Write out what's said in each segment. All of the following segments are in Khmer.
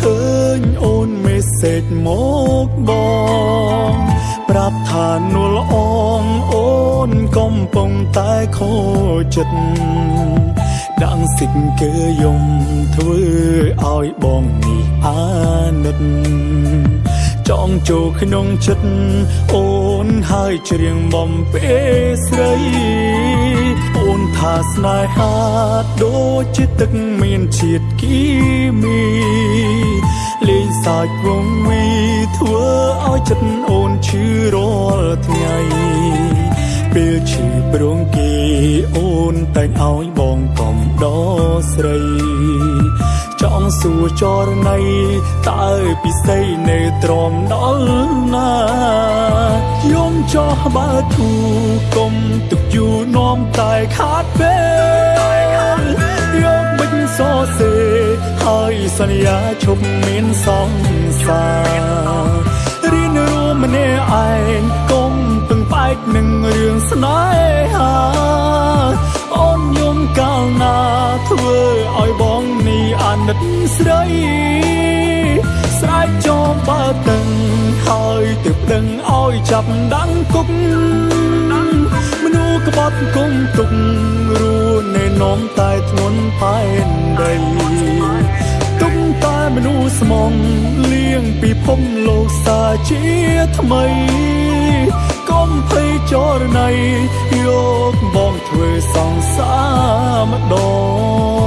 ឃើញអូនមេសេចមកបងប្រាប់ថានួលអងអូនកំពុងតែខូចចិត្តដាំងសិចកើយំធ្វើឲ្យបងនេះអាណិតចង់ចូលក្នុងចិត្តអូនហើយច្រៀងបំពេស្រីអូ នថាស្នេហាដូចជាទឹកមានជាតិគីមីលេងសាច់វងវីធ្វើឲ្យចិត្តអូនឈឺរាល់ថ្ងៃពេលឈឺប្រងគេអូនតែងឲ្យបងកំដស្រីចង់សួរចរណៃតើពិសីនៅទ្រាំដល់ណាយំ ចោះបើធូគុំទឹកយូរនាំតែខាតពេលយកមិញសរសេរហើយសន្យាឈប់មានសង្សាររៀនរួមម្នាក់ឯងកុំពឹងផ្អែកនឹងរឿងស្នេហាអូនយំកាលណាធ្វើឲ្យបងនេះអាណិតស្រីស្រែកចោមបើតឹង ហើយទើបដឹងឲ្យចាប់ដាំងគុកមនុស្សក្បត់គុំទុករួណែនាំតែធ្ងន់ផែនដីទុកតែមនុស្សស្មងលៀងពីភពលោកសាជាថ្មីកុំភ័យចរណៃយកបងធ្វើសង្សារម្ដង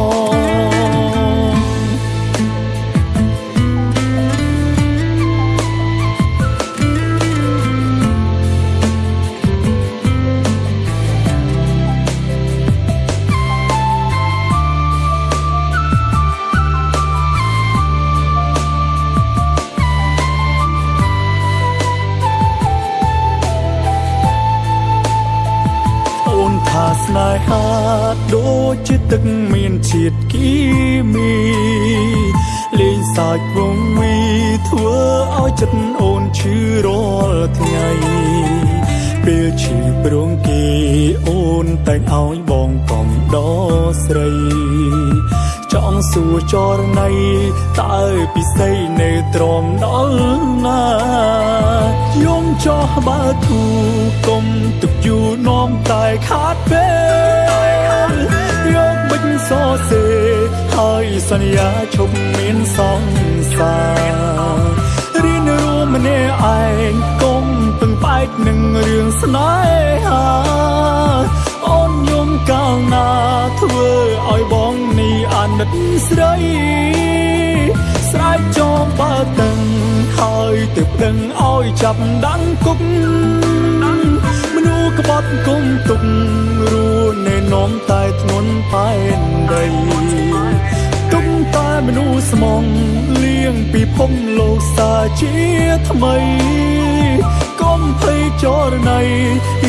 ស្នេហាដូចជាទឹកមានជាតិគីមីលេងសាច់វងវីធ្វើឲ្យចិត្តអូនឈឺរាល់ថ្ងៃពេលឈឺប្រងគេអូនតែងឲ្យបងកំដស្រីច ង់សួរចរណៃតើពិសីនៅទ្រាំដល់ណាយំចោះបើធូគុំទឹកយូរនាំតែខាតពេលយកបិញសរសេរហើយសន្យាឈប់មានសង្សាររៀនរួមម្នាក់ឯងកុំពឹងផ្អែកនឹងរឿងស្នេហា តស្រី ស្រែកចោមបើតឹងហើយទើបដឹងឲ្យចាប់ដាំងគុកមនុស្សក្បត់គុំទុករួណែនាំតែធ្ងន់ផែនដីទុកតែមនុស្សស្មងលៀងពីភពលោកសាជាថ្មីកុំភ័យចរណៃ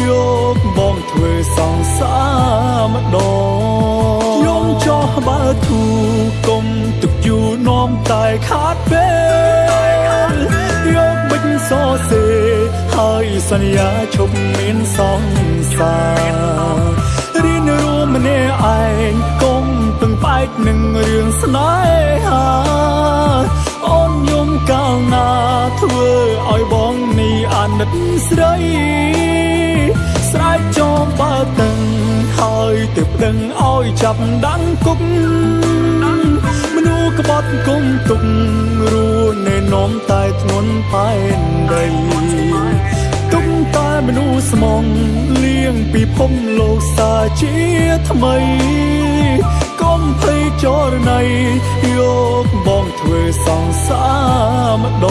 យកបងធ្វើសង្សារម្ដងយំចោះ បើធូគុំទឹកយូរនាំតែខាតពេលយកបិញសរសេរហើយសន្យាឈប់មានសង្សាររៀនរួមម្នាក់ឯងកុំពឹងផ្អែកនឹងរឿងស្នេហាអូនយំកាលណាធ្វើឲ្យបងនេះអាណិតស្រីស្រែ ទើបដឹងឲ្យចាប់ដាំងគុកមនុស្សក្បត់គុំទុករួណែនាំតែធ្ងន់ផែនដីទុកតែមនុស្សស្មងលៀងពីភពលោកសាជាថ្មីកុំភ័យចរណៃយកបងធ្វើសង្សារម្ដ